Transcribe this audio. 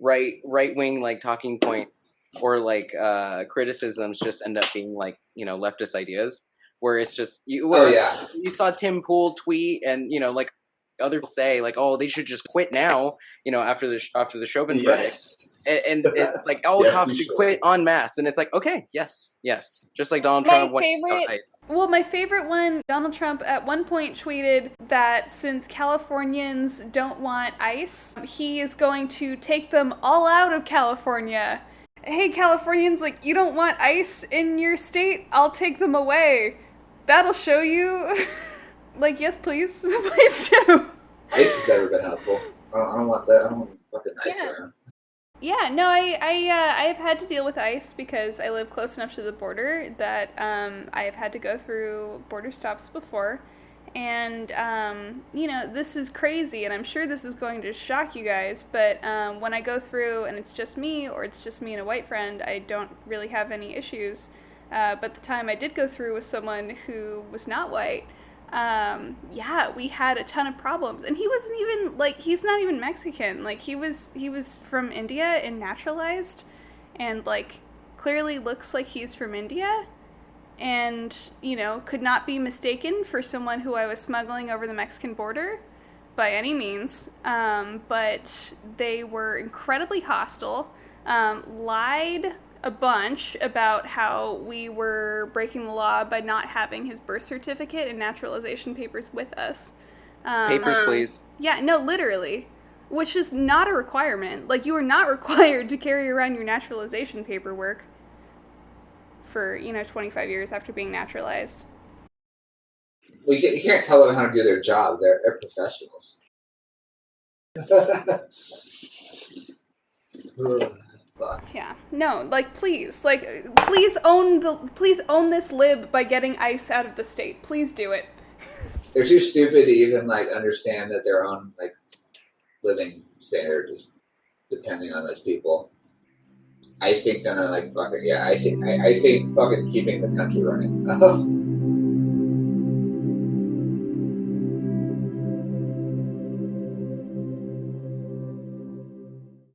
right right wing like talking points or like uh criticisms just end up being like you know leftist ideas where it's just you Oh yeah. you saw Tim Pool tweet and you know like other people say like oh they should just quit now you know after the after the Chauvin verdict and, and it's like all Yes, cops should should. quit en masse and it's like okay yes yes just like Donald My Trump went favorite- ice. Well, my favorite one, Donald Trump at one point tweeted that since Californians don't want ice, he is going to take them all out of California. Hey, Californians, like, you don't want ice in your state? I'll take them away. That'll show you. like, yes, please. please do. Ice has never been helpful. I don't, I don't want that. I don't want fucking ice Yeah. around. Yeah, no, I I uh, I have had to deal with ice because I live close enough to the border that um, I have had to go through border stops before, and um, you know this is crazy, and I'm sure this is going to shock you guys. But um, when I go through and it's just me, or it's just me and a white friend, I don't really have any issues. Uh, but the time I did go through with someone who was not white, um, yeah, we had a ton of problems, and he wasn't even like he's not even Mexican. Like he was he was from India and naturalized, and like clearly looks like he's from India, and you know could not be mistaken for someone who I was smuggling over the Mexican border by any means. Um, but they were incredibly hostile, um, lied a bunch about how we were breaking the law by not having his birth certificate and naturalization papers with us. Um, papers please yeah, no, literally. Which is not a requirement. Like, you are not required to carry around your naturalization paperwork for, you know, 25 years after being naturalized. Well, you, can't, you can't tell them how to do their job. They're, they're professionals. Yeah. No, like, please. Like, please own the. Please own this lib by getting ICE out of the state. Please do it. They're too stupid to even like understand that their own like living standard is depending on those people. Ice ain't gonna like fucking yeah. Ice ain't, I- ice ain't fucking keeping the country running. Oh.